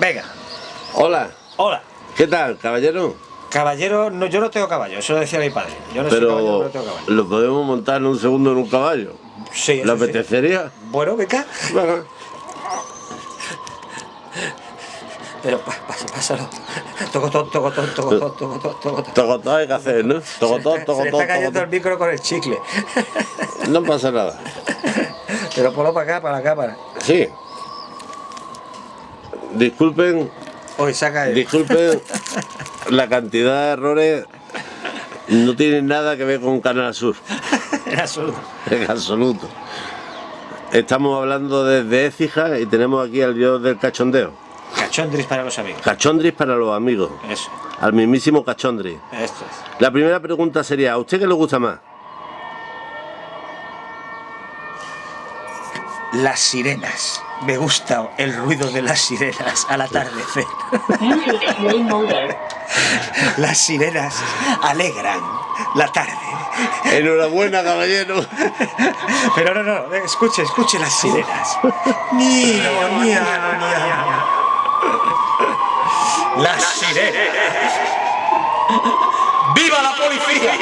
Venga. Hola. Hola. ¿Qué tal, caballero? Caballero, no, yo no tengo caballo, eso lo decía mi padre. Yo no soy Pero caballero, no tengo caballo. lo podemos montar en un segundo en un caballo. Sí, ¿Le sí. apetecería? Bueno, venga. Venga. Pero pásalo. Tocotón, tocotón, tocotón, tocotón, tocotón. Tocotón hay que hacer, ¿no? Tocotón, Se le está tocotón, cayendo el tocotón. micro con el chicle. No pasa nada. Pero ponlo para acá, para la cámara. Sí. Disculpen, Hoy saca el... disculpen la cantidad de errores. No tienen nada que ver con Canal Sur. en absoluto. En absoluto. Estamos hablando desde Écija y tenemos aquí al dios del cachondeo. Cachondris para los amigos. Cachondris para los amigos. Eso, Al mismísimo Cachondris. esto es. La primera pregunta sería, ¿a usted qué le gusta más? Las sirenas. Me gusta el ruido de las sirenas al atardecer. Las sirenas alegran la tarde. Enhorabuena, caballero. Pero no, no, escuche, escuche las sirenas. Niño, niño, niño. Las sirenas. ¡Viva la policía!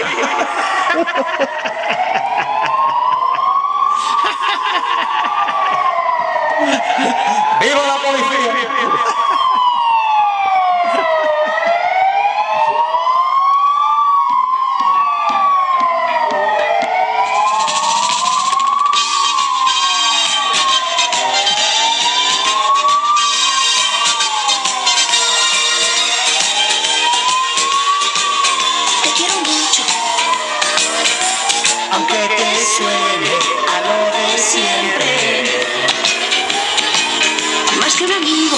Te quiero mucho, Aunque te suene a lo de siempre. más que un amigo,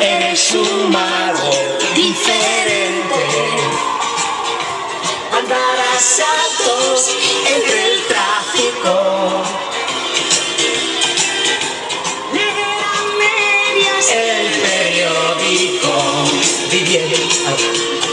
Eres un mago diferente. Andar a saltos entre el tráfico. El periódico viviendo